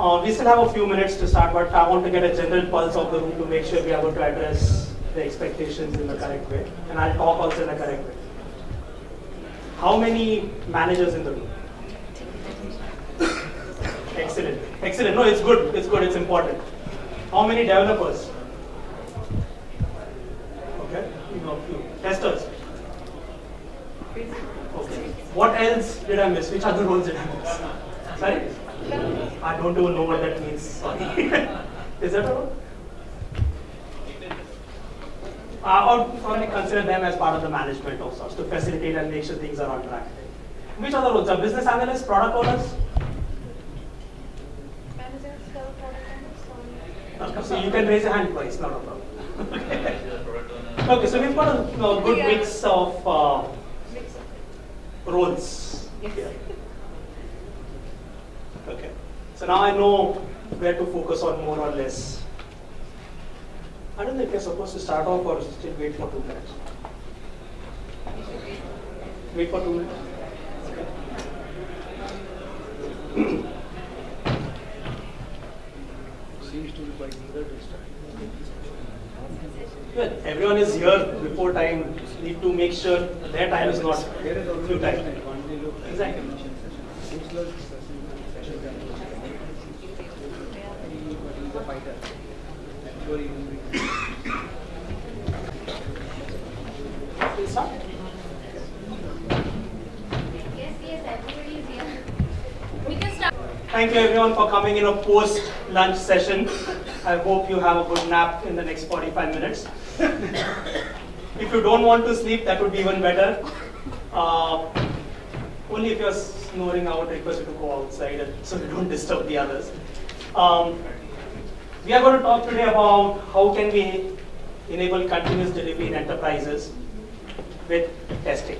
Uh, we still have a few minutes to start, but I want to get a general pulse of the room to make sure we are able to address the expectations in the correct way. And I'll talk also in the correct way. How many managers in the room? Excellent. Excellent. No, it's good. It's good. It's important. How many developers? Okay. You know, few. Testers. Okay. What else did I miss? Which other roles did I miss? Sorry? I don't even know what that means. Sorry. Is that all? Uh, or, or consider them as part of the management of sorts to facilitate and make sure things are on track. Which other roles? Are business analysts, product owners? Managers, sell So you can raise your hand twice, not a problem. okay. okay, so we've got a, a good mix of uh, roles Yes. here. Okay, so now I know where to focus on more or less. I don't know if you're supposed to start off or still wait for two minutes. Wait for two minutes. Seems to be quite eager to start. Well, everyone is here before time. Need to make sure their time is not There is always a time. time. One day look. Exactly. Seems like session But he's a fighter. I'm sure he will be. Thank you everyone for coming in a post lunch session. I hope you have a good nap in the next 45 minutes. if you don't want to sleep, that would be even better. Uh, only if you're snoring, I would request you to go outside so you don't disturb the others. Um, we are going to talk today about how can we enable continuous delivery in enterprises with testing.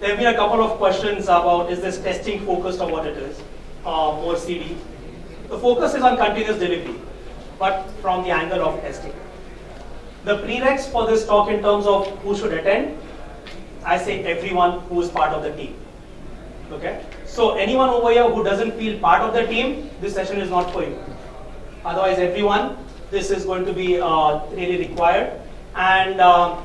There have been a couple of questions about is this testing focused on what it is, uh, or CD. The focus is on continuous delivery, but from the angle of testing. The prereqs for this talk in terms of who should attend, I say everyone who is part of the team. Okay? So anyone over here who doesn't feel part of the team, this session is not for you. Otherwise, everyone, this is going to be uh, really required. And uh,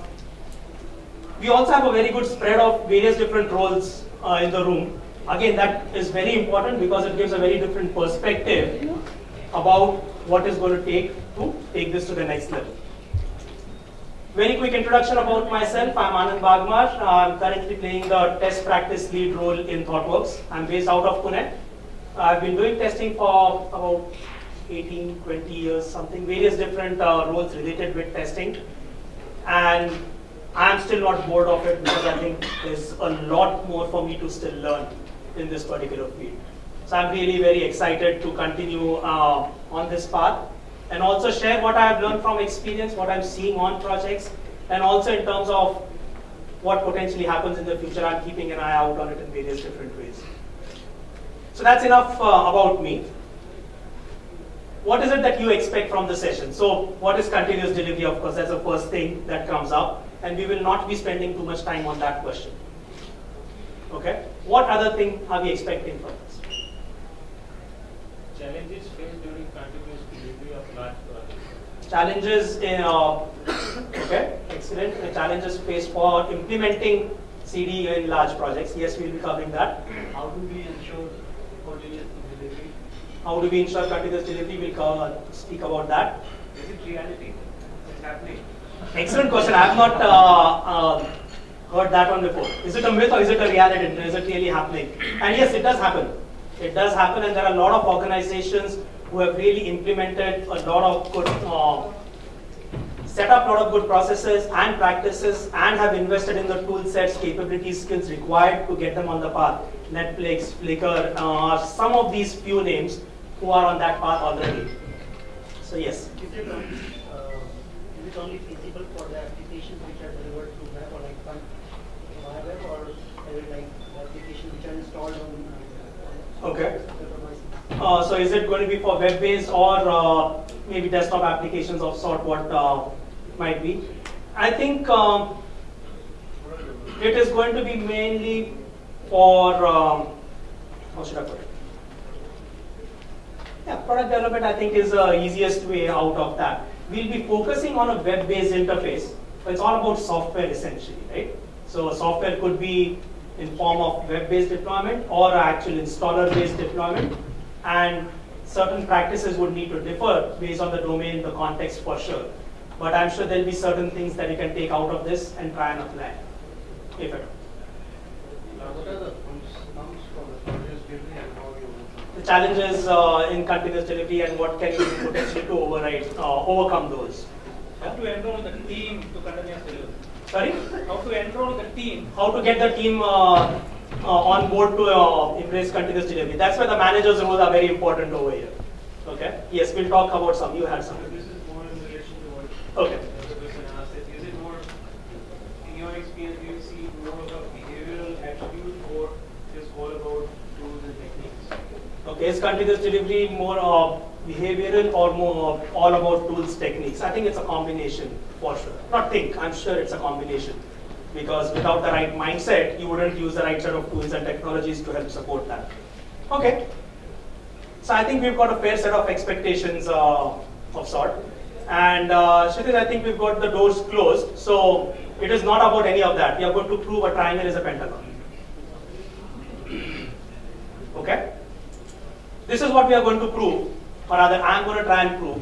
we also have a very good spread of various different roles uh, in the room. Again, that is very important because it gives a very different perspective about what is going to take to take this to the next level. Very quick introduction about myself. I'm Anand Bagmar. I'm currently playing the test practice lead role in ThoughtWorks. I'm based out of Pune. I've been doing testing for about 18, 20 years, something, various different uh, roles related with testing. And I'm still not bored of it because I think there's a lot more for me to still learn in this particular field. So I'm really very excited to continue uh, on this path and also share what I have learned from experience, what I'm seeing on projects, and also in terms of what potentially happens in the future. I'm keeping an eye out on it in various different ways. So that's enough uh, about me. What is it that you expect from the session? So what is continuous delivery? Of course, that's the first thing that comes up, and we will not be spending too much time on that question. Okay? What other thing are we expecting from this? Challenges faced during continuous delivery of large projects. Challenges in, uh, okay, excellent. The challenges faced for implementing CD in large projects. Yes, we'll be covering that. How do we ensure continuous delivery? How do we ensure continuous delivery? We'll cover, speak about that. Is it reality? It's happening. Excellent question. I have not uh, uh, heard that one before. Is it a myth or is it a reality? Is it really happening? And yes, it does happen. It does happen, and there are a lot of organizations who have really implemented a lot of good, uh, set up a lot of good processes and practices, and have invested in the tool sets, capabilities, skills required to get them on the path. Netflix, Flickr, uh, some of these few names who are on that path already. So yes. Is it only, uh, is it only feasible for the applications which are delivered through web or like via web or like applications which are installed on uh, Okay. Uh, so is it going to be for web-based or uh, maybe desktop applications of sort what uh, might be? I think um, it is going to be mainly for, um, how should I put it? Product development I think is the easiest way out of that. We'll be focusing on a web-based interface, but it's all about software essentially, right? So software could be in form of web-based deployment or actual installer-based deployment, and certain practices would need to differ based on the domain, the context for sure. But I'm sure there'll be certain things that you can take out of this and try and apply, if at all. What are the terms for the continuous delivery and how you the challenges uh, in continuous delivery and what can you do potentially to override, uh, overcome those. How to enroll the team to continuous delivery? Sorry? How to enroll the team? How to get the team uh, uh, on board to uh, embrace continuous delivery. That's where the manager's roles are very important over here. Okay? Yes, we'll talk about some. You had some. This is more in relation to what Okay. the person asked. Is is it more, in your experience, do you see more of a behavioral attribute or is all about tools and techniques? Okay, is continuous delivery more uh, behavioral or more uh, all about tools, techniques? I think it's a combination for sure. Not think, I'm sure it's a combination. Because without the right mindset, you wouldn't use the right set of tools and technologies to help support that. Okay. So I think we've got a fair set of expectations uh, of sort. And uh, I think we've got the doors closed. So it is not about any of that. We are going to prove a triangle is a pentagon. Okay? This is what we are going to prove, or rather, I am going to try and prove,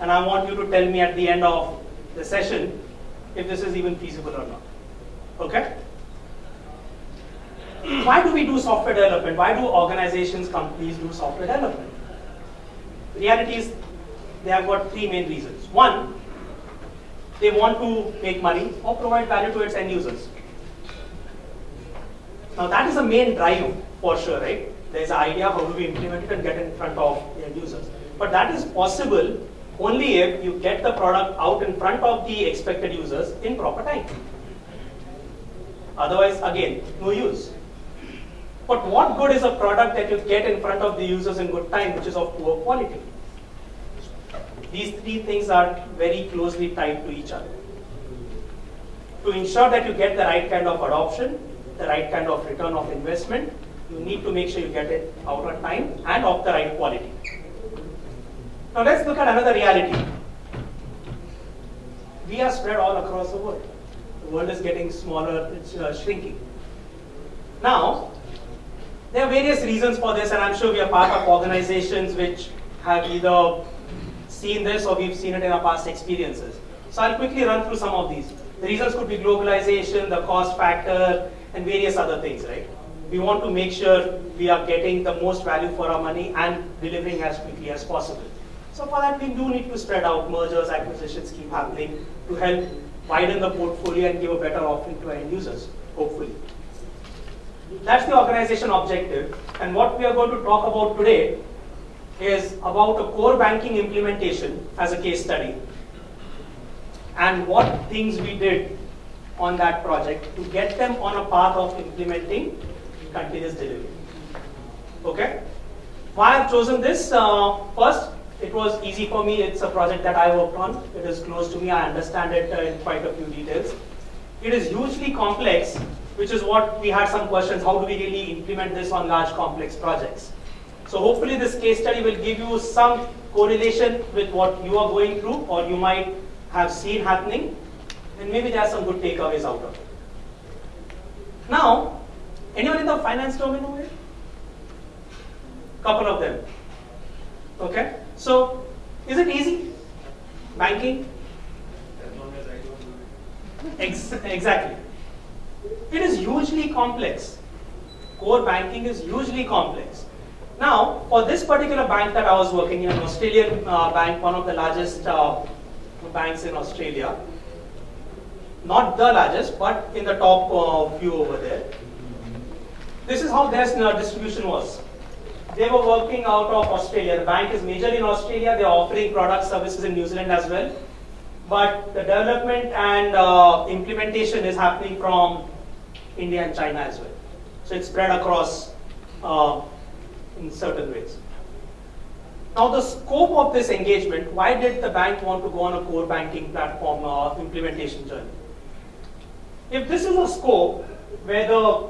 and I want you to tell me at the end of the session if this is even feasible or not. Okay? Why do we do software development? Why do organizations, companies do software development? The reality is, they have got three main reasons. One, they want to make money or provide value to its end users. Now that is the main drive for sure, right? There's an idea how do we implement it and get in front of the end users. But that is possible only if you get the product out in front of the expected users in proper time. Otherwise, again, no use. But what good is a product that you get in front of the users in good time, which is of poor quality? These three things are very closely tied to each other. To ensure that you get the right kind of adoption, the right kind of return of investment, you need to make sure you get it out on time and of the right quality. Now let's look at another reality. We are spread all across the world. The world is getting smaller, it's uh, shrinking. Now, there are various reasons for this, and I'm sure we are part of organizations which have either seen this or we've seen it in our past experiences. So I'll quickly run through some of these. The reasons could be globalization, the cost factor, and various other things, right? We want to make sure we are getting the most value for our money and delivering as quickly as possible. So for that, we do need to spread out mergers, acquisitions keep happening to help widen the portfolio and give a better offering to end users, hopefully. That's the organization objective. And what we are going to talk about today is about a core banking implementation as a case study and what things we did on that project to get them on a path of implementing continuous delivery. Okay? Why I've chosen this? Uh, first, it was easy for me. It's a project that I worked on. It is close to me. I understand it uh, in quite a few details. It is hugely complex, which is what we had some questions. How do we really implement this on large complex projects? So hopefully this case study will give you some correlation with what you are going through or you might have seen happening and maybe there are some good takeaways out of it. Now, anyone in the finance domain over here? Couple of them. Okay? So, is it easy? Banking? As long as I don't do it. Ex- exactly. It is hugely complex. Core banking is hugely complex. Now, for this particular bank that I was working in, an Australian uh, bank, one of the largest uh, banks in Australia, not the largest, but in the top uh, few over there. This is how their distribution was. They were working out of Australia. The bank is majorly in Australia. They are offering product services in New Zealand as well. But the development and uh, implementation is happening from India and China as well. So it's spread across uh, in certain ways. Now the scope of this engagement, why did the bank want to go on a core banking platform uh, implementation journey? If this is a scope where the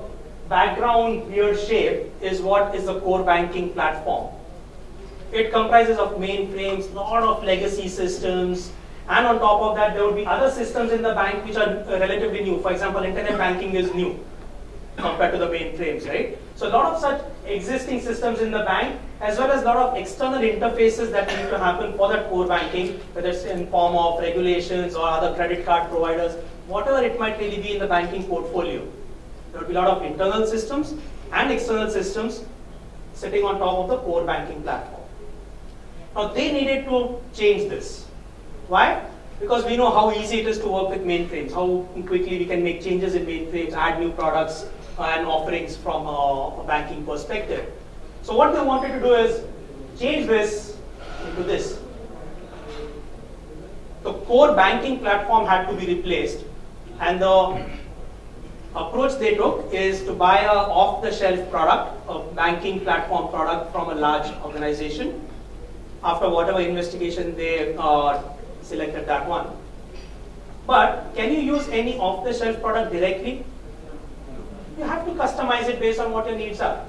background weird shape is what is the core banking platform, it comprises of mainframes, lot of legacy systems, and on top of that, there would be other systems in the bank which are uh, relatively new. For example, internet banking is new compared to the mainframes, right? So a lot of such existing systems in the bank, as well as a lot of external interfaces that need to happen for that core banking, whether it's in form of regulations or other credit card providers, whatever it might really be in the banking portfolio. There will be a lot of internal systems and external systems sitting on top of the core banking platform. Now they needed to change this. Why? Because we know how easy it is to work with mainframes, how quickly we can make changes in mainframes, add new products uh, and offerings from a, a banking perspective. So what they wanted to do is change this into this. The core banking platform had to be replaced and the approach they took is to buy a off-the-shelf product, a banking platform product from a large organization. After whatever investigation they uh, selected that one. But can you use any off-the-shelf product directly? You have to customize it based on what your needs are.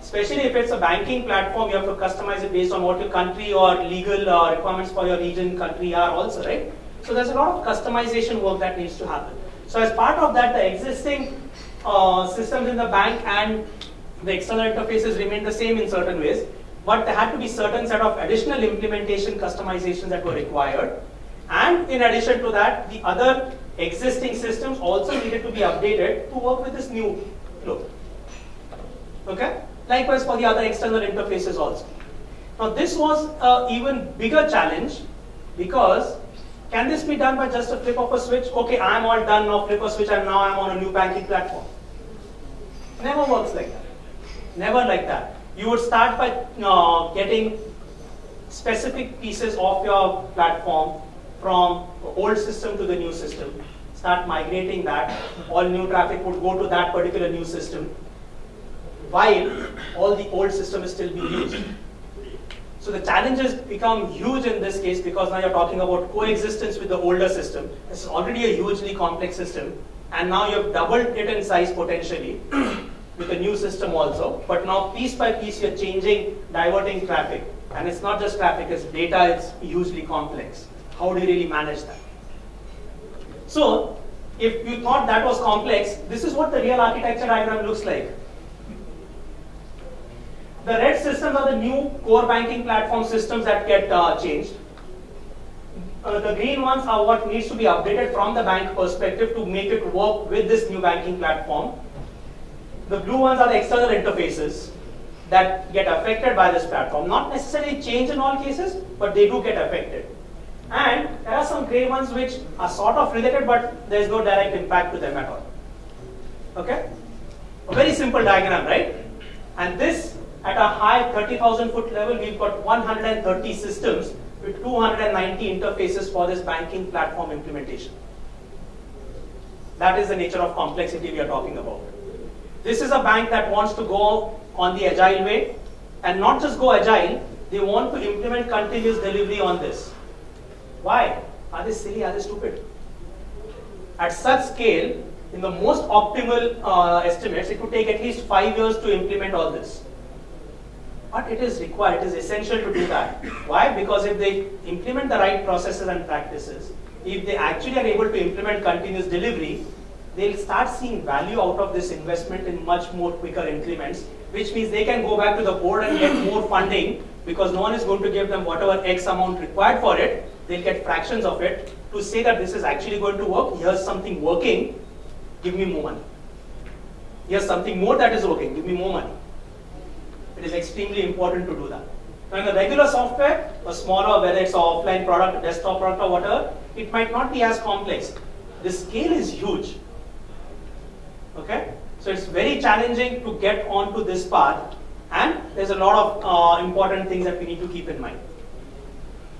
Especially if it's a banking platform, you have to customize it based on what your country or legal uh, requirements for your region, country are also, right? So there's a lot of customization work that needs to happen. So as part of that, the existing uh, systems in the bank and the external interfaces remain the same in certain ways, but there had to be certain set of additional implementation customizations that were required. And in addition to that, the other existing systems also needed to be updated to work with this new flow. Okay? Likewise for the other external interfaces also. Now this was an even bigger challenge because can this be done by just a flip of a switch? Okay, I'm all done now, flip a switch and now I'm on a new banking platform. Never works like that. Never like that. You would start by uh, getting specific pieces of your platform from old system to the new system. Start migrating that. All new traffic would go to that particular new system while all the old system is still being used. So the challenges become huge in this case because now you're talking about coexistence with the older system. Is already a hugely complex system, and now you've doubled it in size potentially with a new system also. But now piece by piece you're changing, diverting traffic. And it's not just traffic, it's data, it's hugely complex. How do you really manage that? So, if you thought that was complex, this is what the real architecture diagram looks like. The red systems are the new core banking platform systems that get uh, changed. Uh, the green ones are what needs to be updated from the bank perspective to make it work with this new banking platform. The blue ones are the external interfaces that get affected by this platform. Not necessarily change in all cases, but they do get affected. And there are some gray ones which are sort of related, but there is no direct impact to them at all. Okay? A very simple diagram, right? And this at a high 30,000 foot level, we've got 130 systems with 290 interfaces for this banking platform implementation. That is the nature of complexity we are talking about. This is a bank that wants to go on the agile way and not just go agile, they want to implement continuous delivery on this. Why? Are they silly? Are they stupid? At such scale, in the most optimal uh, estimates, it would take at least five years to implement all this. But it is required, it is essential to do that. Why? Because if they implement the right processes and practices, if they actually are able to implement continuous delivery, they'll start seeing value out of this investment in much more quicker increments, which means they can go back to the board and get more funding because no one is going to give them whatever X amount required for it. They'll get fractions of it to say that this is actually going to work. Here's something working, give me more money. Here's something more that is working, give me more money. It is extremely important to do that. Now in the regular software, a smaller, whether it's an offline product, desktop product or whatever, it might not be as complex. The scale is huge. Okay? So it's very challenging to get onto this path and there's a lot of uh, important things that we need to keep in mind.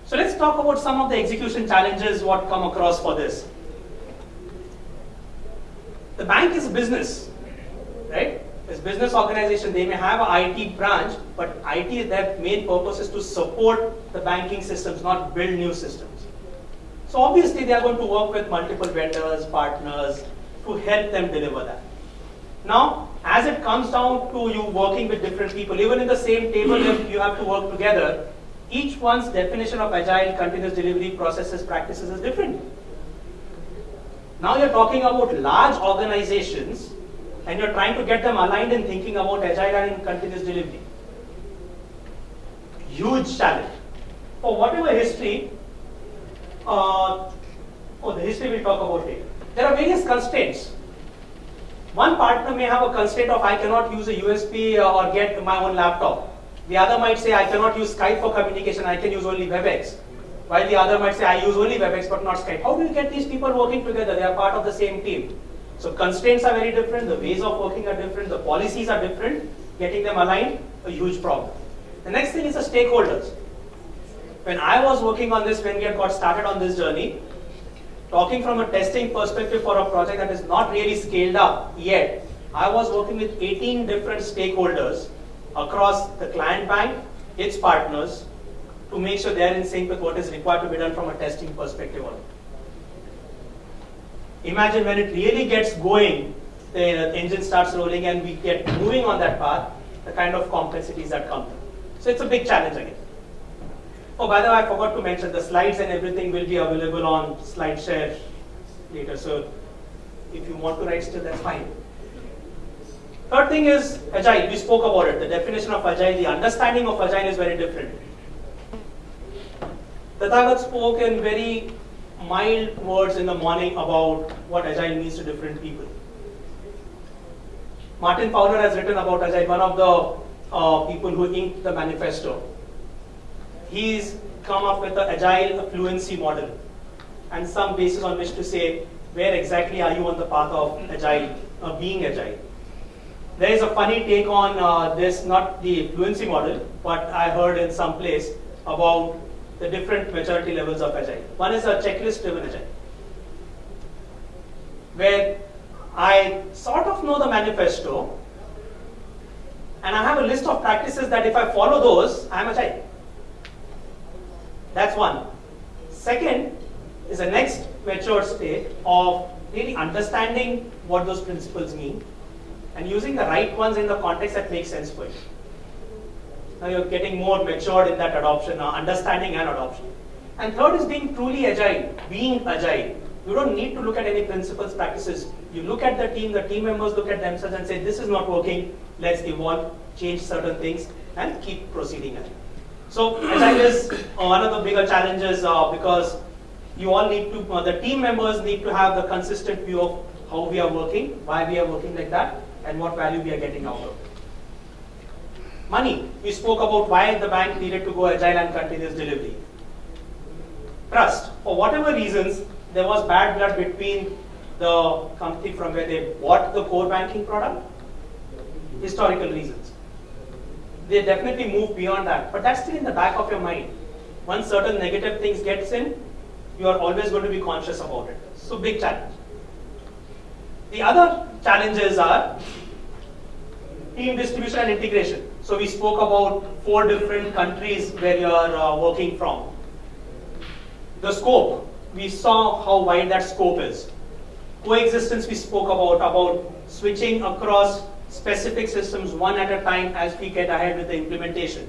So let's talk about some of the execution challenges what come across for this. The bank is a business, right? This business organization, they may have an IT branch, but IT, their main purpose is to support the banking systems, not build new systems. So obviously they are going to work with multiple vendors, partners to help them deliver that. Now, as it comes down to you working with different people, even in the same table, if you have to work together, each one's definition of agile continuous delivery processes, practices is different. Now you're talking about large organizations and you're trying to get them aligned in thinking about agile and in continuous delivery. Huge challenge. For whatever history, uh, oh, the history we'll talk about later. There are various constraints. One partner may have a constraint of I cannot use a USB uh, or get my own laptop. The other might say I cannot use Skype for communication, I can use only WebEx. While the other might say I use only WebEx but not Skype. How do you get these people working together? They are part of the same team. So constraints are very different, the ways of working are different, the policies are different. Getting them aligned, a huge problem. The next thing is the stakeholders. When I was working on this, when we had got started on this journey, talking from a testing perspective for a project that is not really scaled up yet, I was working with 18 different stakeholders across the client bank, its partners, to make sure they are in sync with what is required to be done from a testing perspective. Imagine when it really gets going, the engine starts rolling and we get moving on that path, the kind of complexities that come. So it's a big challenge again. Oh, by the way, I forgot to mention the slides and everything will be available on SlideShare later. So if you want to write still, that's fine. Third thing is agile. We spoke about it. The definition of agile, the understanding of agile is very different. Tathagat spoke in very mild words in the morning about what agile means to different people. Martin Fowler has written about agile, one of the uh, people who inked the manifesto. He's come up with the agile fluency model and some basis on which to say where exactly are you on the path of agile, uh, being agile. There is a funny take on uh, this, not the fluency model, but I heard in some place about the different maturity levels of agile. One is a checklist driven agile, where I sort of know the manifesto and I have a list of practices that if I follow those, I am agile. That's one. Second is the next mature state of really understanding what those principles mean and using the right ones in the context that makes sense for you. Now you're getting more matured in that adoption, uh, understanding and adoption. And third is being truly agile, being agile. You don't need to look at any principles, practices. You look at the team, the team members look at themselves and say, this is not working, let's evolve, change certain things, and keep proceeding. So agile is uh, one of the bigger challenges uh, because you all need to, uh, the team members need to have the consistent view of how we are working, why we are working like that, and what value we are getting out of it. Money. We spoke about why the bank needed to go agile and continuous delivery. Trust. For whatever reasons, there was bad blood between the company from where they bought the core banking product. Historical reasons. They definitely moved beyond that, but that's still in the back of your mind. Once certain negative things gets in, you are always going to be conscious about it. So big challenge. The other challenges are team distribution and integration. So we spoke about four different countries where you are uh, working from. The scope, we saw how wide that scope is. Coexistence we spoke about, about switching across specific systems one at a time as we get ahead with the implementation.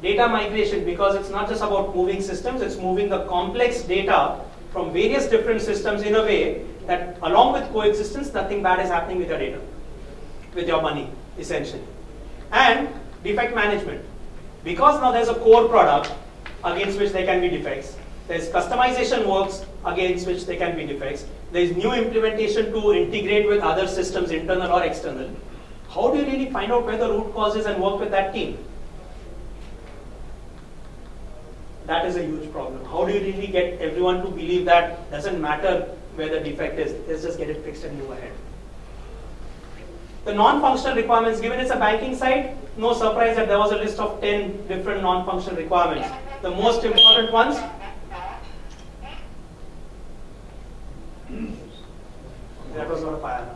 Data migration, because it's not just about moving systems, it's moving the complex data from various different systems in a way that along with coexistence, nothing bad is happening with your data, with your money, essentially. And defect management. Because now there's a core product against which there can be defects, there's customization works against which there can be defects, there's new implementation to integrate with other systems, internal or external. How do you really find out where the root cause is and work with that team? That is a huge problem. How do you really get everyone to believe that doesn't matter where the defect is, let's just get it fixed and move ahead. The non-functional requirements, given it's a banking site, no surprise that there was a list of 10 different non-functional requirements. The most important ones, that was not a fire.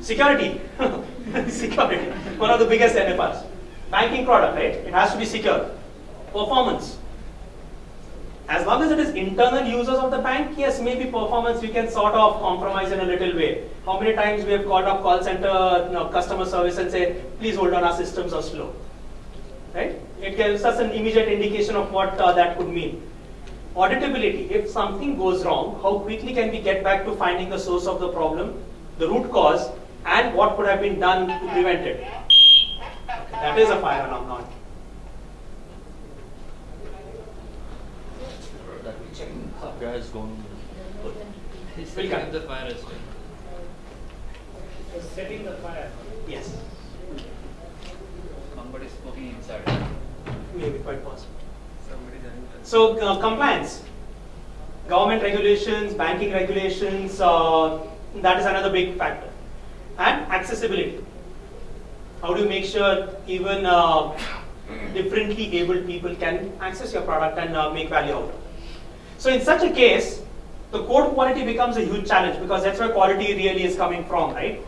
Security. Security. One of the biggest NFRs. Banking product, right? It has to be secure. Performance. As long as it is internal users of the bank, yes, maybe performance we can sort of compromise in a little way. How many times we have called up call center you know, customer service and say, please hold on, our systems are slow. Right? It gives us an immediate indication of what uh, that could mean. Auditability, if something goes wrong, how quickly can we get back to finding the source of the problem, the root cause, and what could have been done to prevent it? That is a fire alarm. That checking guy has gone good. He's Will setting come. up the fire as well. So setting the fire. Yes, Somebody is smoking inside. maybe quite possible. Somebody done it. So uh, compliance, government regulations, banking regulations, uh, that is another big factor. And accessibility. How do you make sure even uh, differently abled people can access your product and uh, make value out of it? So in such a case, the code quality becomes a huge challenge because that's where quality really is coming from, right?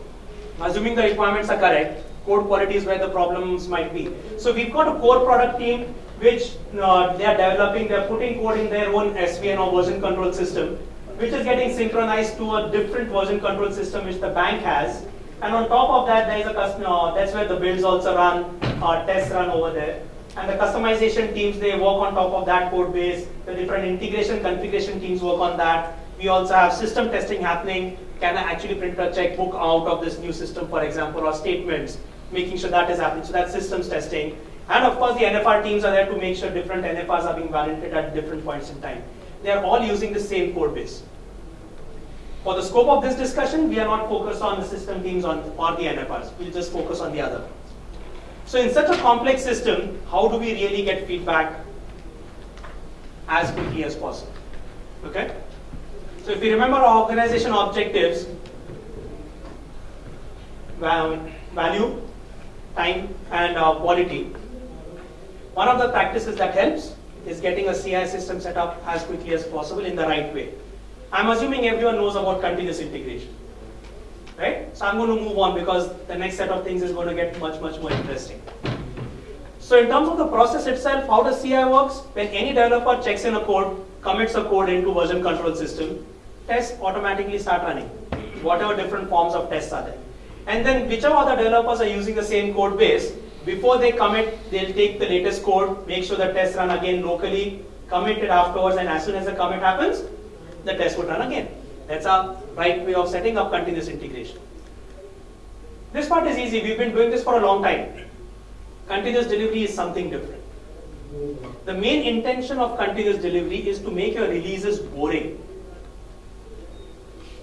Assuming the requirements are correct, code quality is where the problems might be. So we've got a core product team which uh, they are developing, they're putting code in their own SVN or version control system, which is getting synchronized to a different version control system which the bank has. And on top of that, there is a customer, uh, that's where the builds also run, uh, tests run over there. And the customization teams, they work on top of that code base. The different integration configuration teams work on that. We also have system testing happening. Can I actually print a checkbook out of this new system, for example, or statements, making sure that is happening. So that's systems testing. And of course, the NFR teams are there to make sure different NFRs are being validated at different points in time. They are all using the same code base. For the scope of this discussion, we are not focused on the system teams on, or the NFRs. We'll just focus on the other. So in such a complex system, how do we really get feedback as quickly as possible? Okay? So if we remember our organization objectives, value, time, and uh, quality, one of the practices that helps is getting a CI system set up as quickly as possible in the right way. I'm assuming everyone knows about continuous integration. Right? So I'm going to move on because the next set of things is going to get much, much more interesting. So in terms of the process itself, how does CI works? When any developer checks in a code, commits a code into version control system, tests automatically start running, whatever different forms of tests are there. And then whichever other developers are using the same code base, before they commit, they'll take the latest code, make sure the tests run again locally, commit it afterwards, and as soon as the commit happens, the test would run again. That's our right way of setting up continuous integration. This part is easy. We've been doing this for a long time. Continuous delivery is something different. The main intention of continuous delivery is to make your releases boring.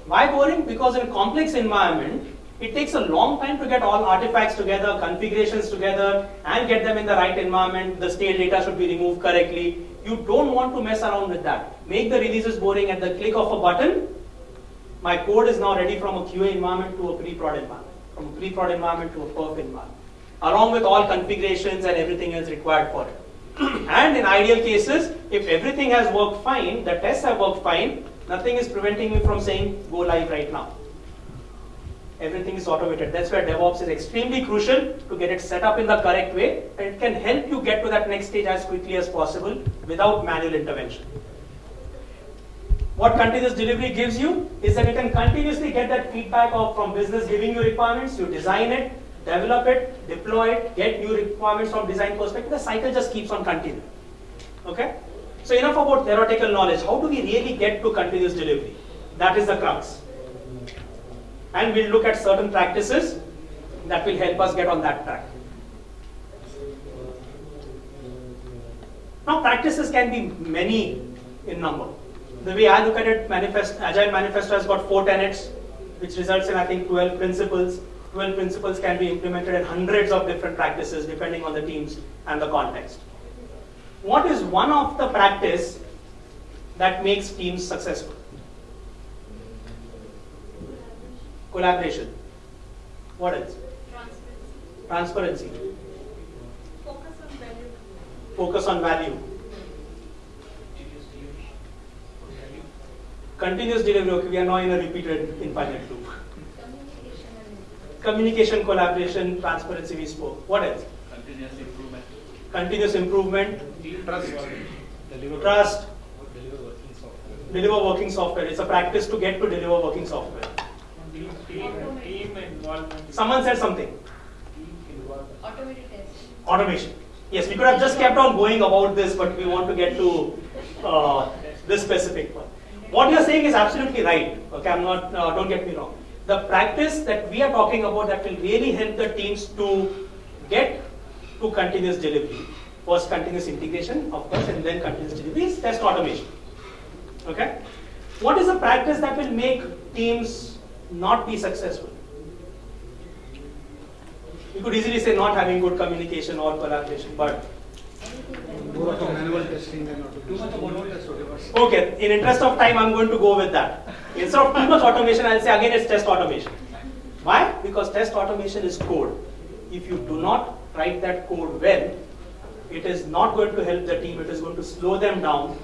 Why boring? Because in a complex environment, it takes a long time to get all artifacts together, configurations together, and get them in the right environment. The stale data should be removed correctly. You don't want to mess around with that. Make the releases boring at the click of a button. My code is now ready from a QA environment to a pre-prod environment, from a pre-prod environment to a perf environment, along with all configurations and everything else required for it. and in ideal cases, if everything has worked fine, the tests have worked fine, nothing is preventing me from saying go live right now. Everything is automated. That's where DevOps is extremely crucial to get it set up in the correct way. And it can help you get to that next stage as quickly as possible without manual intervention. What continuous delivery gives you is that you can continuously get that feedback of, from business giving you requirements, you design it, develop it, deploy it, get new requirements from design perspective. The cycle just keeps on continuing. Okay? So enough about theoretical knowledge. How do we really get to continuous delivery? That is the crux. And we'll look at certain practices that will help us get on that track. Now practices can be many in number. The way I look at it, manifest, Agile Manifesto has got four tenets, which results in I think 12 principles. 12 principles can be implemented in hundreds of different practices depending on the teams and the context. What is one of the practice that makes teams successful? Collaboration. What else? Transparency. Transparency. Focus on value. Focus on value. Continuous delivery. Okay, we are now in a repeated infinite loop. Communication Communication, collaboration, transparency. We spoke. What else? Continuous improvement. Continuous improvement, Trust. Deliver. trust, deliver working software. Deliver working software. It's a practice to get to deliver working software. Team, team, team involvement. Someone said something. Team involvement. Automated testing. Automation. Yes, we could have just kept on going about this, but we want to get to uh, this specific one. What you're saying is absolutely right. Okay, I'm not. Uh, don't get me wrong. The practice that we are talking about that will really help the teams to get to continuous delivery. First, continuous integration, of course, and then continuous delivery is test automation. Okay. What is a practice that will make teams not be successful? You could easily say not having good communication or collaboration, but okay, in interest of time, I'm going to go with that. Instead of too much automation, I'll say again it's test automation. Why? Because test automation is code. If you do not write that code well, it is not going to help the team, it is going to slow them down,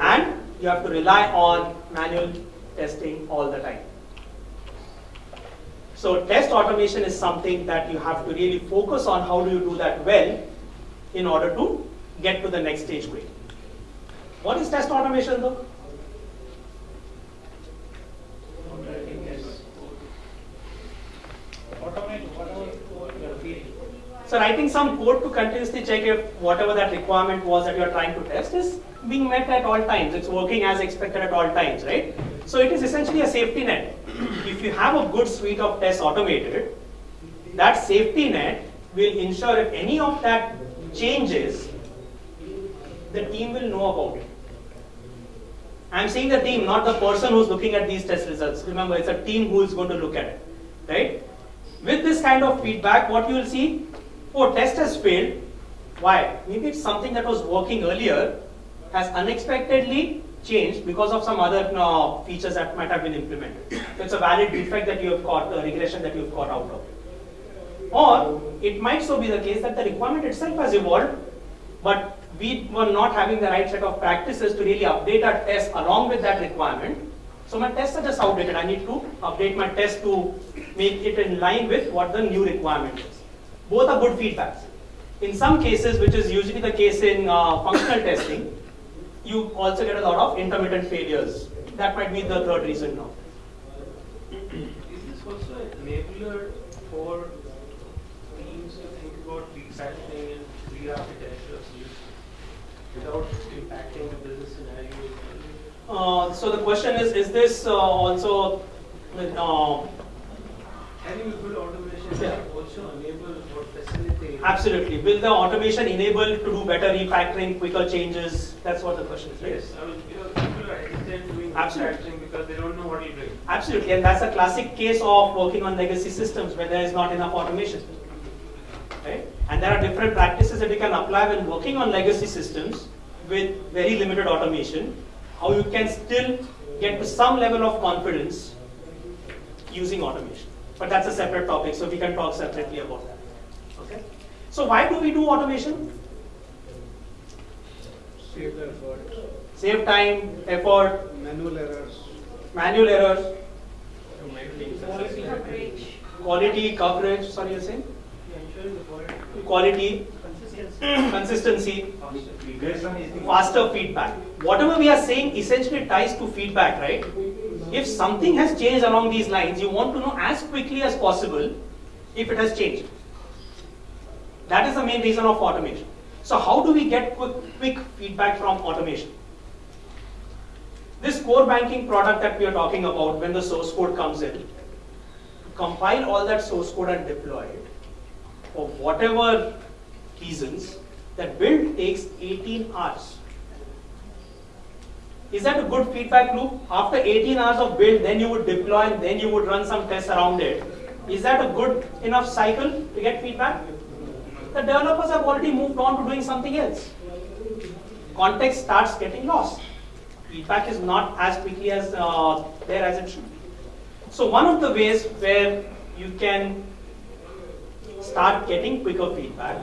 and you have to rely on manual testing all the time. So test automation is something that you have to really focus on how do you do that well in order to get to the next stage quickly. What is test automation though? You're. So writing some code to continuously check if whatever that requirement was that you are trying to test is being met at all times. It's working as expected at all times, right? So it is essentially a safety net. If you have a good suite of tests automated, that safety net will ensure if any of that changes, the team will know about it. I'm saying the team, not the person who's looking at these test results. Remember, it's a team who is going to look at it, right? With this kind of feedback, what you will see, oh, test has failed. Why? Maybe it's something that was working earlier has unexpectedly changed because of some other uh, features that might have been implemented. So it's a valid defect that you have caught, a regression that you have caught out of. Or it might so be the case that the requirement itself has evolved, but we were not having the right set of practices to really update our test along with that requirement. So my tests are just outdated. I need to update my test to make it in line with what the new requirement is. Both are good feedbacks. In some cases, which is usually the case in uh, functional testing, you also get a lot of intermittent failures. That might be the third reason now. Is this also an enabler for teams to think about refactoring and re-architecture of solutions without impacting the business scenario? Uh, so the question is, is this uh, also uh, Having good automation Yeah. also enable or facilitate. absolutely? Will the automation enable to do better refactoring, quicker changes? That's what the question is, right? Yes, I mean, you know, people are hesitant doing Absolutely. refactoring because they don't know what it'll bring. Absolutely, and that's a classic case of working on legacy systems where there is not enough automation. Right? And there are different practices that you can apply when working on legacy systems with very limited automation, how you can still get to some level of confidence using automation. But that's a separate topic, so we can talk separately about that. Okay? So why do we do automation? Save the effort, Save time, effort, manual errors. manual errors, To make things Quality coverage. quality, coverage, sorry you're saying? Ensuring the quality, Quality, consistency. faster feedback. Whatever we are saying essentially ties to feedback, right? If something has changed along these lines, you want to know as quickly as possible if it has changed. That is the main reason of automation. So how do we get quick, quick feedback from automation? This core banking product that we are talking about, when the source code comes in, compile all that source code and deploy it for whatever reasons, that build takes 18 hours. Is that a good feedback loop? After 18 hours of build, then you would deploy and then you would run some tests around it. Is that a good enough cycle to get feedback? The developers have already moved on to doing something else. Context starts getting lost. Feedback is not as quickly as uh, there as it should be. So one of the ways where you can start getting quicker feedback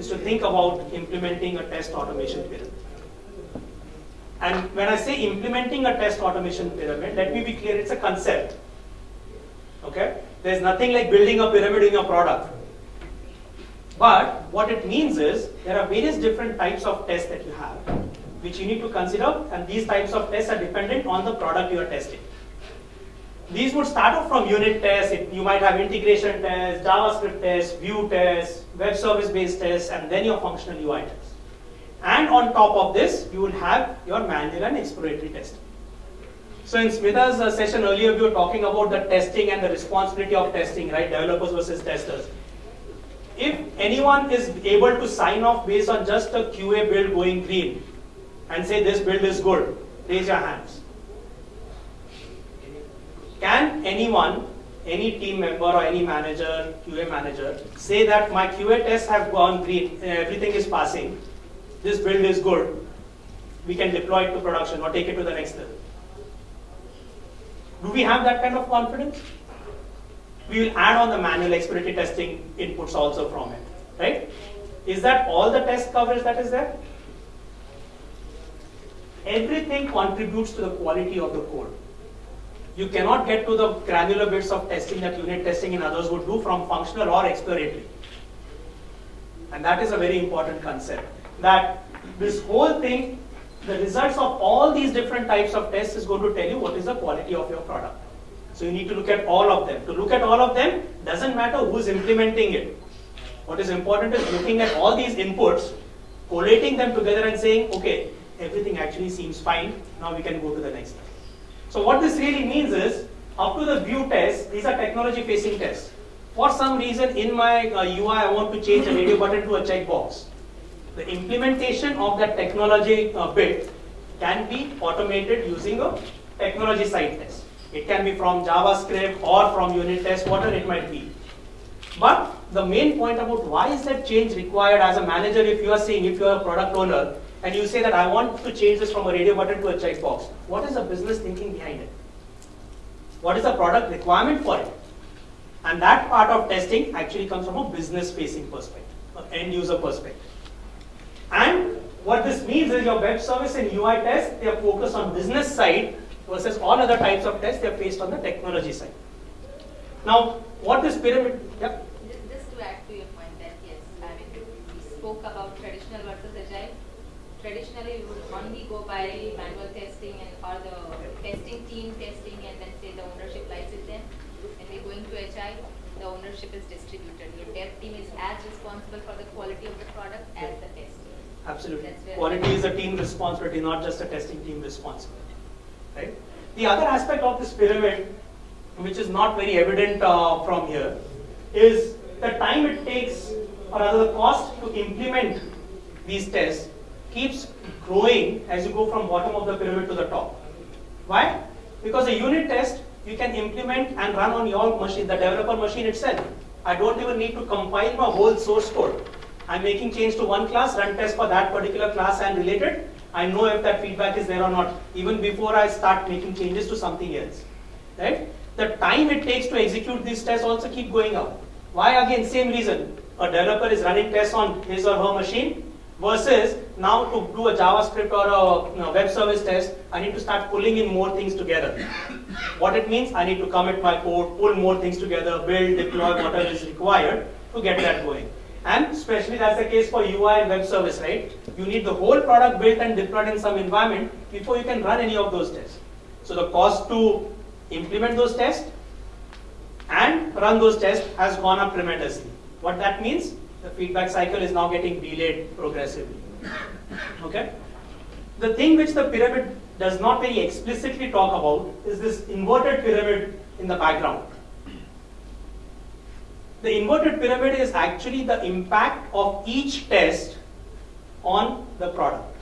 is to think about implementing a test automation pyramid. And when I say implementing a test automation pyramid, let me be clear, it's a concept. Okay? There's nothing like building a pyramid in your product. But what it means is there are various different types of tests that you have. which you need to consider, and these types of tests are dependent on the product you are testing. These would start off from unit tests. It, you might have integration tests, JavaScript tests, view tests, web service based tests, and then your functional UI tests. And on top of this, you will have your manual and exploratory testing. So in Smita's uh, session earlier, we were talking about the testing and the responsibility of testing, right? Developers versus testers. If anyone is able to sign off based on just a QA build going green and say this build is good, raise your hands. Can anyone, any team member or any manager, QA manager, say that my QA tests have gone green, everything is passing, this build is good, we can deploy it to production or take it to the next level? Do we have that kind of confidence? We will add on the manual exploratory testing inputs also from it, right? Is that all the test coverage that is there? Everything contributes to the quality of the code. You cannot get to the granular bits of testing that unit testing and others would do from functional or exploratory. And that is a very important concept. That this whole thing, the results of all these different types of tests is going to tell you what is the quality of your product. So you need to look at all of them. To look at all of them, doesn't matter who's implementing it. What is important is looking at all these inputs, collating them together and saying, okay, everything actually seems fine. Now we can go to the next step. So what this really means is, up to the view test, these are technology facing tests. For some reason in my uh, UI, I want to change a radio button to a checkbox. The implementation of that technology uh, bit can be automated using a technology side test. It can be from JavaScript or from unit test, whatever it might be. But the main point about why is that change required as a manager if you are saying, if you are a product owner, and you say that I want to change this from a radio button to a checkbox, what is the business thinking behind it? What is the product requirement for it? And that part of testing actually comes from a business facing perspective, an end user perspective. And what this means is your web service and UI tests, they are focused on business side versus all other types of tests, they are based on the technology side. Now, what this pyramid, yeah? Just to add to your point that yes, I mean, we spoke about traditional. Traditionally, we would only go by manual testing and or the testing team testing and then say the ownership lies with them. When we're going to agile, the ownership is distributed. Your dev team is as responsible for the quality of the product as the test. Absolutely. Quality is a team responsibility, not just a testing team responsibility. Right? The other aspect of this pyramid, which is not very evident uh, from here, is the time it takes, or rather the cost to implement these tests keeps growing as you go from bottom of the pyramid to the top. Why? Because a unit test you can implement and run on your machine, the developer machine itself. I don't even need to compile my whole source code. I'm making change to one class, run test for that particular class and related. I know if that feedback is there or not, even before I start making changes to something else. Right? The time it takes to execute these tests also keep going up. Why again? Same reason. A developer is running tests on his or her machine versus now to do a JavaScript or a web service test, I need to start pulling in more things together. what it means, I need to commit my code, pull more things together, build, deploy whatever is required to get that going. And especially that's the case for UI and web service, right? You need the whole product built and deployed in some environment before you can run any of those tests. So the cost to implement those tests and run those tests has gone up tremendously. What that means? The feedback cycle is now getting delayed progressively. Okay? The thing which the pyramid does not very explicitly talk about is this inverted pyramid in the background. The inverted pyramid is actually the impact of each test on the product.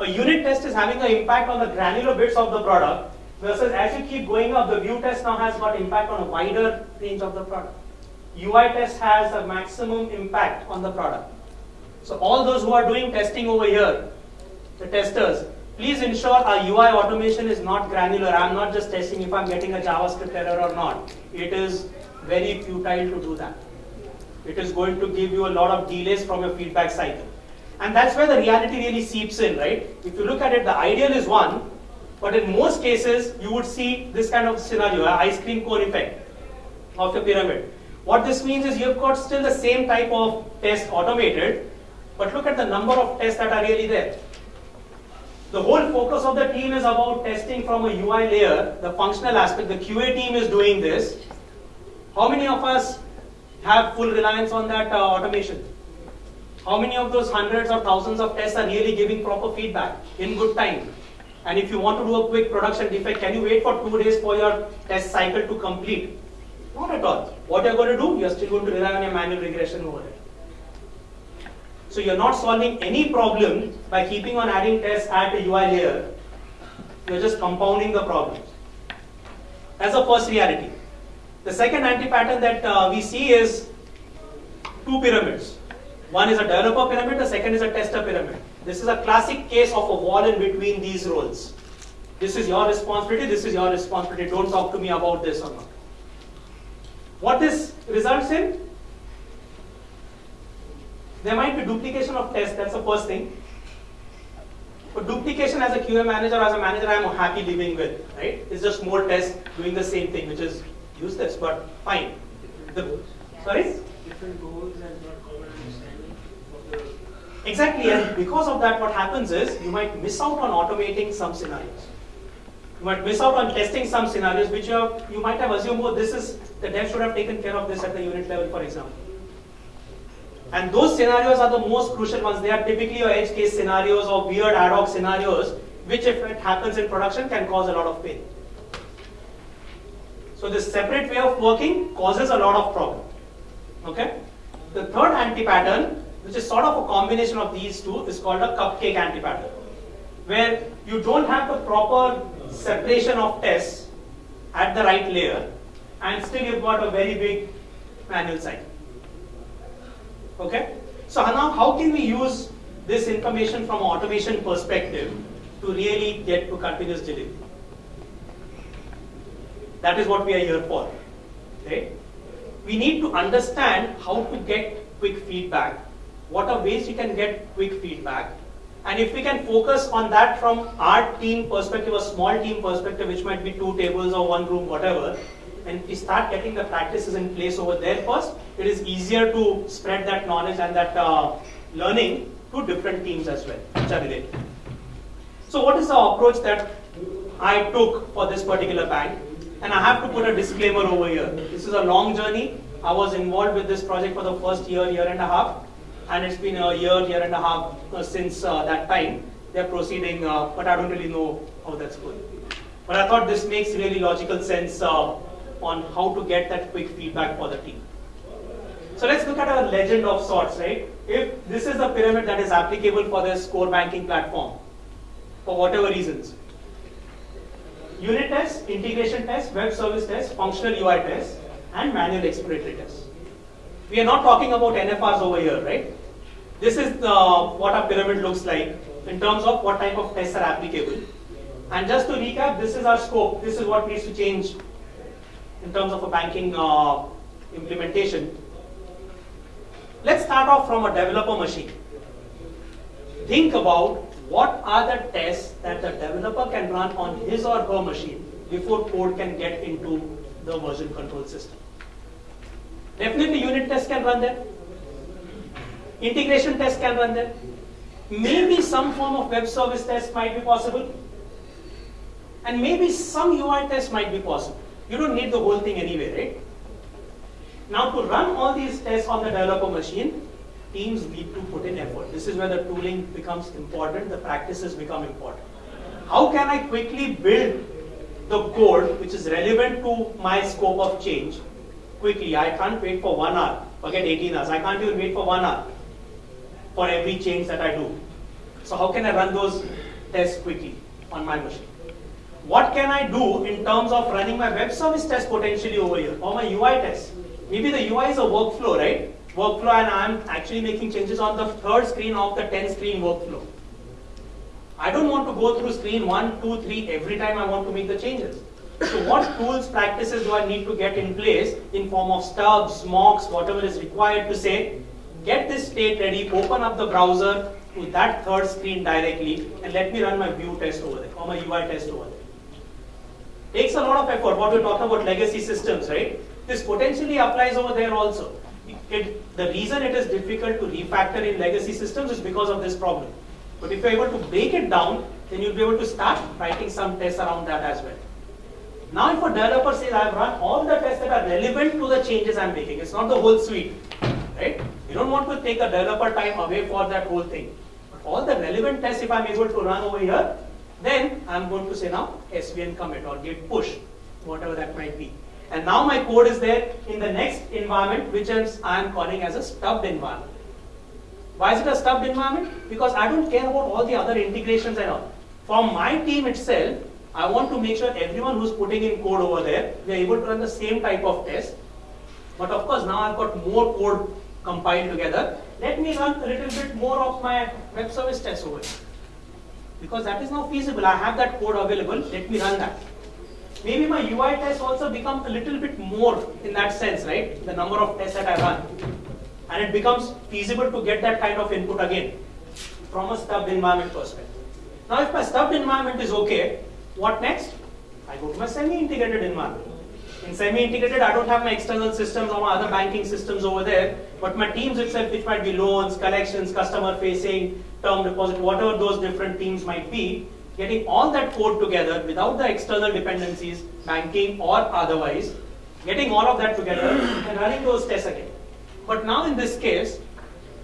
A unit test is having an impact on the granular bits of the product, versus as you keep going up, the view test now has got impact on a wider range of the product. UI test has a maximum impact on the product. So all those who are doing testing over here, the testers, please ensure our UI automation is not granular. I'm not just testing if I'm getting a JavaScript error or not. It is very futile to do that. It is going to give you a lot of delays from your feedback cycle. And that's where the reality really seeps in, right? If you look at it, the ideal is one, but in most cases, you would see this kind of scenario, ice cream cone effect of the pyramid. What this means is you've got still the same type of test automated, but look at the number of tests that are really there. The whole focus of the team is about testing from a UI layer, the functional aspect. The QA team is doing this. How many of us have full reliance on that uh, automation? How many of those hundreds or thousands of tests are really giving proper feedback in good time? And if you want to do a quick production defect, can you wait for two days for your test cycle to complete? Not at all. What you're going to do, you're still going to rely on your manual regression over it. So you're not solving any problem by keeping on adding tests at a UI layer. You're just compounding the problem. That's the first reality. The second anti-pattern that uh, we see is two pyramids. One is a developer pyramid, the second is a tester pyramid. This is a classic case of a wall in between these roles. This is your responsibility, this is your responsibility. Don't talk to me about this or not. What this results in? There might be duplication of tests, that's the first thing. But duplication as a QA manager, as a manager, I'm happy living with, right? It's just more tests doing the same thing, which is useless, but fine. The, sorry? Different goals and not common understanding of the Exactly, and because of that, what happens is you might miss out on automating some scenarios. You might miss out on testing some scenarios which you, have, you might have assumed, oh, this is, the dev should have taken care of this at the unit level, for example. And those scenarios are the most crucial ones. They are typically your edge case scenarios or weird ad hoc scenarios, which if it happens in production can cause a lot of pain. So this separate way of working causes a lot of problem. Okay? The third anti-pattern, which is sort of a combination of these two, is called a cupcake anti-pattern, where you don't have the proper separation of tests at the right layer, and still you've got a very big manual cycle. Okay? So now how can we use this information from automation perspective to really get to continuous delivery? That is what we are here for. Right? We need to understand how to get quick feedback. What are ways you can get quick feedback? And if we can focus on that from our team perspective, a small team perspective, which might be two tables or one room, whatever, and we start getting the practices in place over there first, it is easier to spread that knowledge and that uh, learning to different teams as well, which are related. So what is the approach that I took for this particular bank? And I have to put a disclaimer over here. This is a long journey. I was involved with this project for the first year, year and a half, and it's been a year, year and a half uh, since uh, that time. They're proceeding, uh, but I don't really know how that's going. But I thought this makes really logical sense on how to get that quick feedback for the team. So let's look at a legend of sorts, right? If this is the pyramid that is applicable for this core banking platform, for whatever reasons, unit tests, integration tests, web service tests, functional UI tests, and manual exploratory tests. We are not talking about NFRs over here, right? This is the, what our pyramid looks like in terms of what type of tests are applicable. And just to recap, this is our scope. This is what needs to change in terms of a banking uh, implementation. Let's start off from a developer machine. Think about what are the tests that the developer can run on his or her machine before code can get into the version control system. Definitely unit tests can run there. Integration tests can run there. Maybe some form of web service test might be possible. And maybe some UI test might be possible. You don't need the whole thing anyway, right? Now to run all these tests on the developer machine, teams need to put in effort. This is where the tooling becomes important, the practices become important. How can I quickly build the code which is relevant to my scope of change quickly? I can't wait for one hour, forget 18 hours. I can't even wait for one hour for every change that I do. So how can I run those tests quickly on my machine? What can I do in terms of running my web service test potentially over here or my UI test? Maybe the UI is a workflow, right? Workflow and I'm actually making changes on the third screen of the 10 screen workflow. I don't want to go through screen one, two, three every time I want to make the changes. So what tools, practices do I need to get in place in form of stubs, mocks, whatever is required to say, get this state ready, open up the browser to that third screen directly and let me run my view test over there or my UI test over there. Takes a lot of effort. what we're talking about legacy systems, right? This potentially applies over there also. It, the reason it is difficult to refactor in legacy systems is because of this problem. But if you're able to break it down, then you'll be able to start writing some tests around that as well. Now if a developer says, I've run all the tests that are relevant to the changes I'm making, it's not the whole suite, right? You don't want to take a developer time away for that whole thing. But all the relevant tests, if I'm able to run over here, then I'm going to say now SVN commit or git push, whatever that might be. And now my code is there in the next environment, which is I'm calling as a stubbed environment. Why is it a stubbed environment? Because I don't care about all the other integrations and all. For my team itself, I want to make sure everyone who's putting in code over there, we are able to run the same type of test. But of course, now I've got more code compiled together. Let me run a little bit more of my web service test over here. Because that is now feasible. I have that code available. Let me run that. Maybe my UI test also become a little bit more in that sense, right? The number of tests that I run. And it becomes feasible to get that kind of input again from a stubbed environment perspective. Now, if my stubbed environment is okay, what next? I go to my semi-integrated environment. In semi-integrated, I don't have my external systems or my other banking systems over there, but my teams itself, which might be loans, collections, customer facing, term deposit, whatever those different teams might be, getting all that code together without the external dependencies, banking or otherwise, getting all of that together and running those tests again. But now in this case,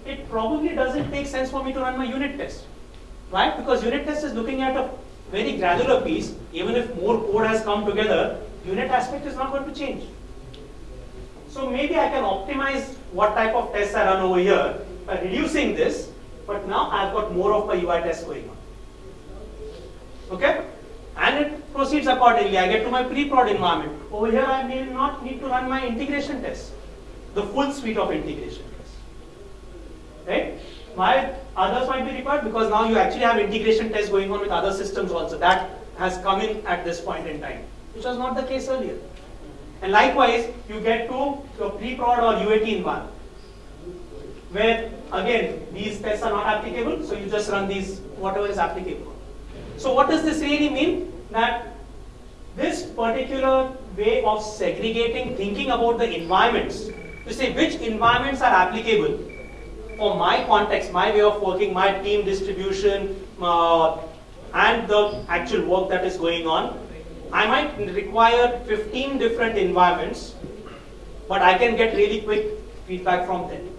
it probably doesn't make sense for me to run my unit test. Right? Because unit test is looking at a very granular piece, even if more code has come together, unit aspect is not going to change. So maybe I can optimize what type of tests I run over here by reducing this, but now I've got more of my UI tests going on. Okay? And it proceeds accordingly. I get to my pre-prod environment. Over here I may not need to run my integration tests, the full suite of integration tests. Right? Why others might be required? Because now you actually have integration tests going on with other systems also. That has come in at this point in time, which was not the case earlier. And likewise, you get to your pre-prod or UAT environment, where again, these tests are not applicable, so you just run these, whatever is applicable. So what does this really mean? That this particular way of segregating, thinking about the environments, to say which environments are applicable for my context, my way of working, my team distribution, uh, and the actual work that is going on, I might require 15 different environments, but I can get really quick feedback from them.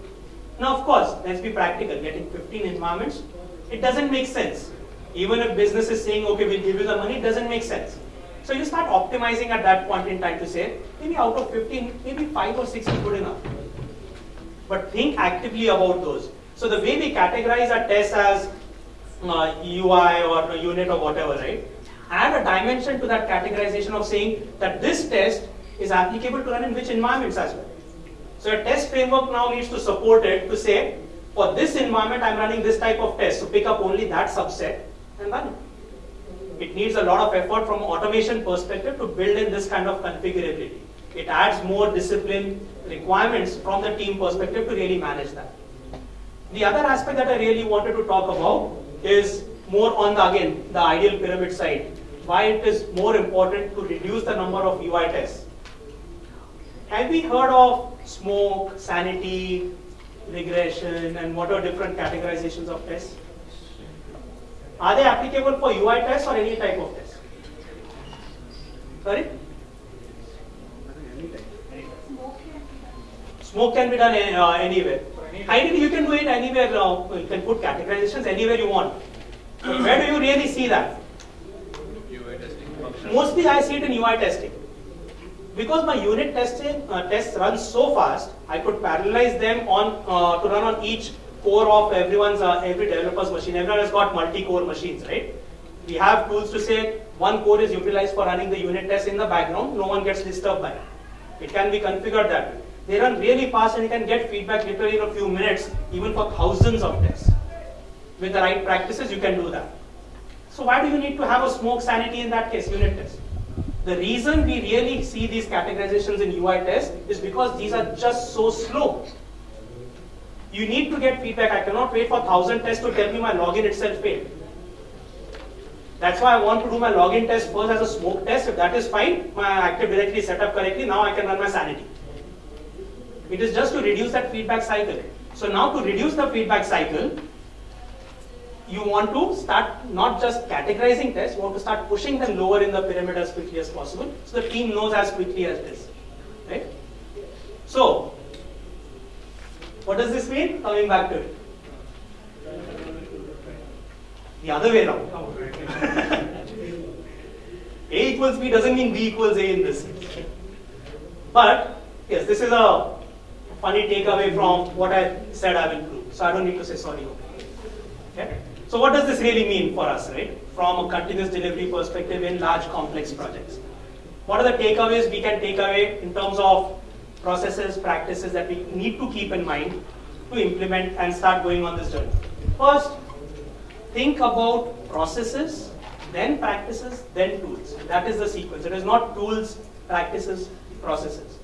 Now, of course, let's be practical. Getting 15 environments, it doesn't make sense. Even if business is saying, okay, we'll give you the money, it doesn't make sense. So you start optimizing at that point in time to say, maybe out of 15, maybe 5 or 6 is good enough. But think actively about those. So the way we categorize our tests as uh, UI or unit or whatever, right? Add a dimension to that categorization of saying that this test is applicable to run in which environments as well. So a test framework now needs to support it to say, for this environment, I'm running this type of test. So pick up only that subset and run it. It needs a lot of effort from automation perspective to build in this kind of configurability. It adds more discipline requirements from the team perspective to really manage that. The other aspect that I really wanted to talk about is more on the, again, the ideal pyramid side. Why it is more important to reduce the number of UI tests. Have we heard of smoke, sanity, regression, and what are different categorizations of tests? Are they applicable for UI tests or any type of test? Sorry? Smoke can be done uh, anywhere. Ideally, you can do it anywhere. Uh, you can put categorizations anywhere you want. Where do you really see that? Mostly, I see it in UI testing. Because my unit testing uh, tests run so fast, I could parallelize them on uh, to run on each core of everyone's uh, every developer's machine. Everyone has got multi-core machines, right? We have tools to say one core is utilized for running the unit test in the background. No one gets disturbed by it. It can be configured that way. They run really fast and you can get feedback literally in a few minutes, even for thousands of tests. With the right practices, you can do that. So why do you need to have a smoke sanity in that case, unit test? The reason we really see these categorizations in UI tests is because these are just so slow. You need to get feedback. I cannot wait for 1000 tests to tell me my login itself failed. That's why I want to do my login test first as a smoke test. If that is fine, my Active Directory is set up correctly, now I can run my sanity. It is just to reduce that feedback cycle. So now to reduce the feedback cycle, you want to start not just categorizing tests, you want to start pushing them lower in the pyramid as quickly as possible, so the team knows as quickly as this, right? So, what does this mean? Coming back to it. The other way around. A equals B doesn't mean B equals A in this. But yes, this is a funny takeaway from what I said I will prove. So I don't need to say sorry. Okay. So what does this really mean for us, right? From a continuous delivery perspective in large complex projects. What are the takeaways we can take away in terms of processes, practices that we need to keep in mind to implement and start going on this journey? First, think about processes, then practices, then tools. That is the sequence. It is not tools, practices, processes.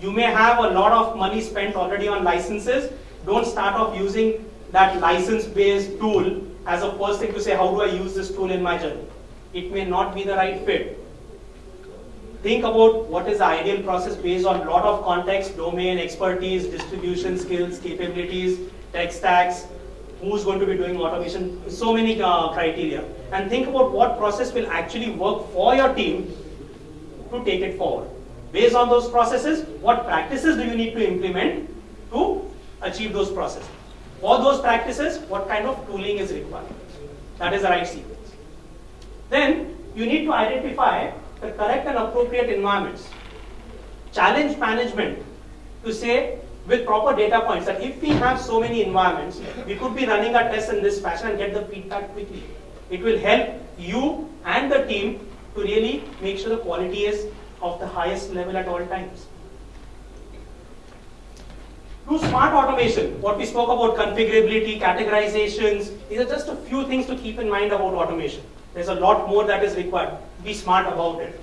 You may have a lot of money spent already on licenses. Don't start off using that license-based tool as a first thing to say, how do I use this tool in my journey? It may not be the right fit. Think about what is the ideal process based on a lot of context, domain, expertise, distribution skills, capabilities, tech stacks, who's going to be doing automation, so many uh, criteria. And think about what process will actually work for your team to take it forward. Based on those processes, what practices do you need to implement to achieve those processes? For those practices, what kind of tooling is required? That is the right sequence. Then you need to identify the correct and appropriate environments. Challenge management to say with proper data points that if we have so many environments, we could be running our tests in this fashion and get the feedback quickly. It will help you and the team to really make sure the quality is of the highest level at all times. Do smart automation. What we spoke about configurability, categorizations, these are just a few things to keep in mind about automation. There's a lot more that is required. Be smart about it.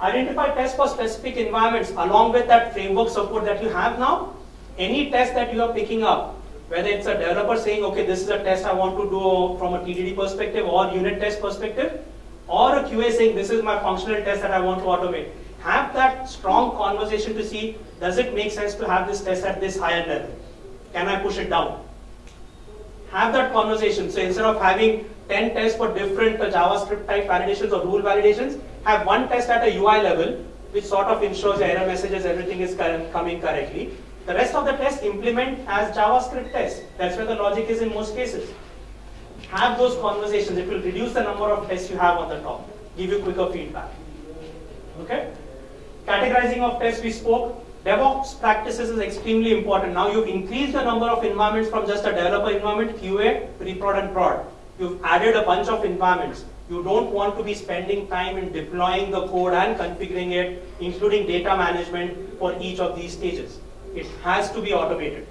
Identify tests for specific environments along with that framework support that you have now. Any test that you are picking up, whether it's a developer saying, okay, this is a test I want to do from a TDD perspective or unit test perspective, or a QA saying, this is my functional test that I want to automate. Have that strong conversation to see, does it make sense to have this test at this higher level? Can I push it down? Have that conversation. So instead of having 10 tests for different JavaScript type validations or rule validations, have one test at a UI level, which sort of ensures error messages, everything is coming correctly. The rest of the test implement as JavaScript tests. That's where the logic is in most cases. Have those conversations. It will reduce the number of tests you have on the top. Give you quicker feedback. Okay? Categorizing of tests we spoke. DevOps practices is extremely important. Now you've increased the number of environments from just a developer environment, QA, pre-prod and prod. You've added a bunch of environments. You don't want to be spending time in deploying the code and configuring it, including data management for each of these stages. It has to be automated.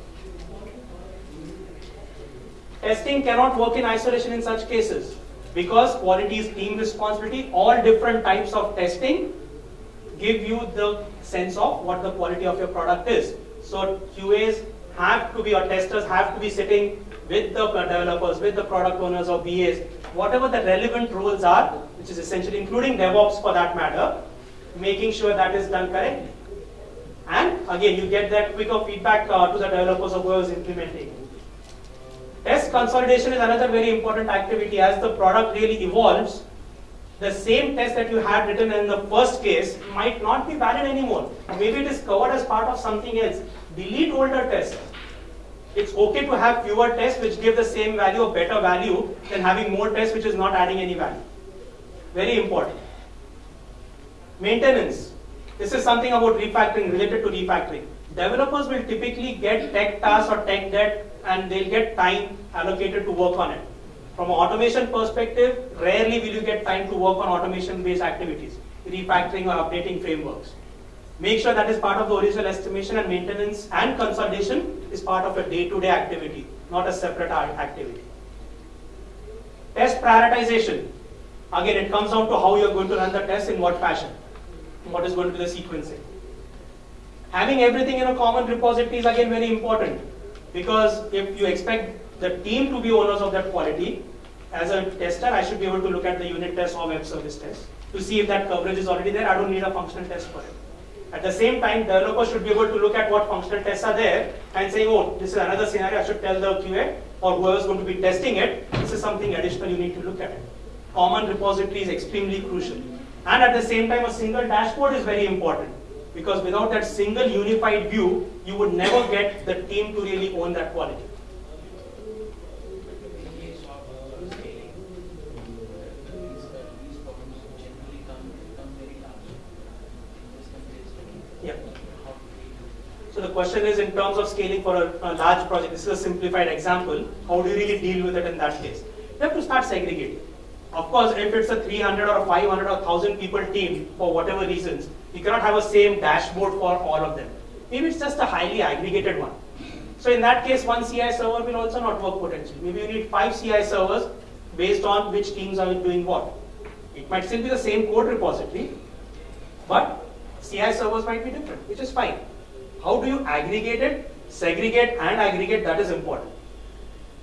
Testing cannot work in isolation in such cases because quality is team responsibility. All different types of testing give you the sense of what the quality of your product is. So QAs have to be, or testers have to be sitting with the developers, with the product owners or BAs, whatever the relevant roles are, which is essentially including DevOps for that matter, making sure that is done correctly. And again, you get that quicker feedback uh, to the developers of whoever is implementing. Test consolidation is another very important activity. As the product really evolves, the same test that you had written in the first case might not be valid anymore. Maybe it is covered as part of something else. Delete older tests. It's okay to have fewer tests which give the same value or better value than having more tests which is not adding any value. Very important. Maintenance. This is something about refactoring, related to refactoring. Developers will typically get tech tasks or tech debt and they'll get time allocated to work on it. From an automation perspective, rarely will you get time to work on automation-based activities, refactoring or updating frameworks. Make sure that is part of the original estimation and maintenance and consolidation is part of a day-to-day -day activity, not a separate activity. Test prioritization. Again, it comes down to how you're going to run the test in what fashion, what is going to be the sequencing. Having everything in a common repository is again very important because if you expect the team to be owners of that quality, as a tester, I should be able to look at the unit test or web service test to see if that coverage is already there. I don't need a functional test for it. At the same time, developers should be able to look at what functional tests are there and say, oh, this is another scenario, I should tell the QA or whoever is going to be testing it, this is something additional you need to look at. Common repository is extremely crucial. And at the same time, a single dashboard is very important because without that single unified view, you would never get the team to really own that quality. Yeah. So the question is in terms of scaling for a, a, large project, this is a simplified example, how do you really deal with it in that case? You have to start segregating. Of course, if it's a 300 or 500 or 1000 people team, for whatever reasons, you cannot have a same dashboard for all of them. Maybe it's just a highly aggregated one. So in that case, one CI server will also not work potentially. Maybe you need five CI servers based on which teams are doing what. It might still be the same code repository, but CI servers might be different, which is fine. How do you aggregate it, segregate and aggregate, that is important.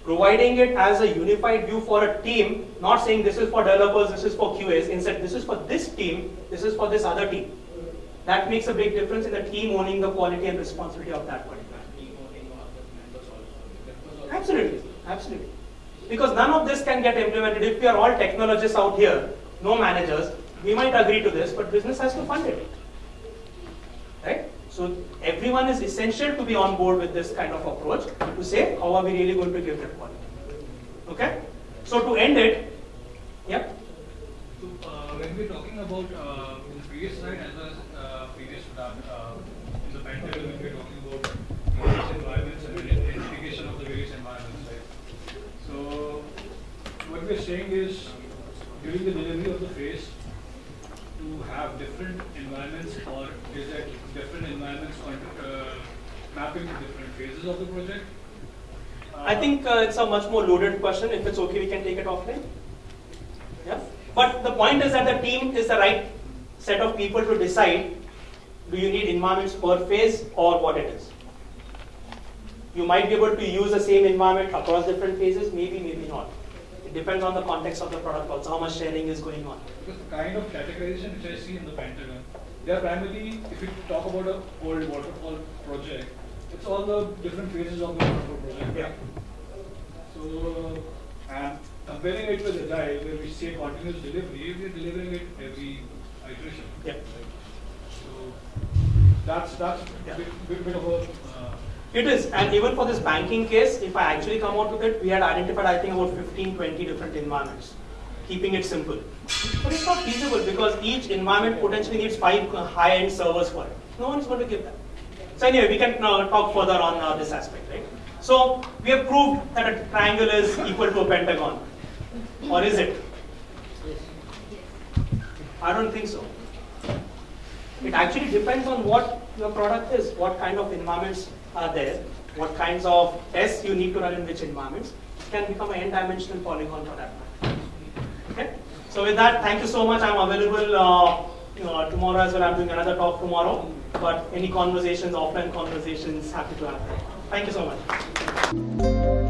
Providing it as a unified view for a team, not saying this is for developers, this is for QAs, instead this is for this team, this is for this other team. That makes a big difference in the team owning the quality and responsibility of that particular. Absolutely, absolutely. Because none of this can get implemented if we are all technologists out here, no managers, we might agree to this, but business has to fund it. Right? So everyone is essential to be on board with this kind of approach to say how are we really going to give that quality. Okay? So to end it, yeah. So uh, when we're talking about uh, in the previous slide as well as uh, previous to that, uh, in the Pentagon we're talking about various environments and identification of the various environments, right? So what we're saying is during the delivery of the phase to have different environments or is that different environments uh, mapping to different phases of the project? I think uh, it's a much more loaded question. If it's okay, we can take it offline. Yeah. But the point is that the team is the right set of people to decide do you need environments per phase or what it is. You might be able to use the same environment across different phases, maybe, maybe not. It depends on the context of the product also, how much sharing is going on. Because the kind of categorization which I see in the Pentagon, they are primarily, if you talk about a old waterfall project, it's all the different phases of the waterfall project. Yeah. So, and comparing it with Agile, where we say continuous delivery, we're delivering it every iteration. Yeah. So, that's, that's Yeah. a bit, bit, bit of a, uh, It is, and even for this banking case, if I actually come out with it, we had identified, I think, about 15, 20 different environments, keeping it simple. But it's not feasible because each environment potentially needs five high-end servers for it. No one is going to give that. So anyway, we can uh, talk further on uh, this aspect, right? So we have proved that a triangle is equal to a pentagon, or is it? I don't think so. It actually depends on what your product is, what kind of environments are there, what kinds of tests you need to run in which environments. It can become an n-dimensional polygon for that matter. Okay? So with that, thank you so much. I'm available uh, you know, tomorrow as well. I'm doing another talk tomorrow. But any conversations, offline conversations, happy to have. Thank you so much.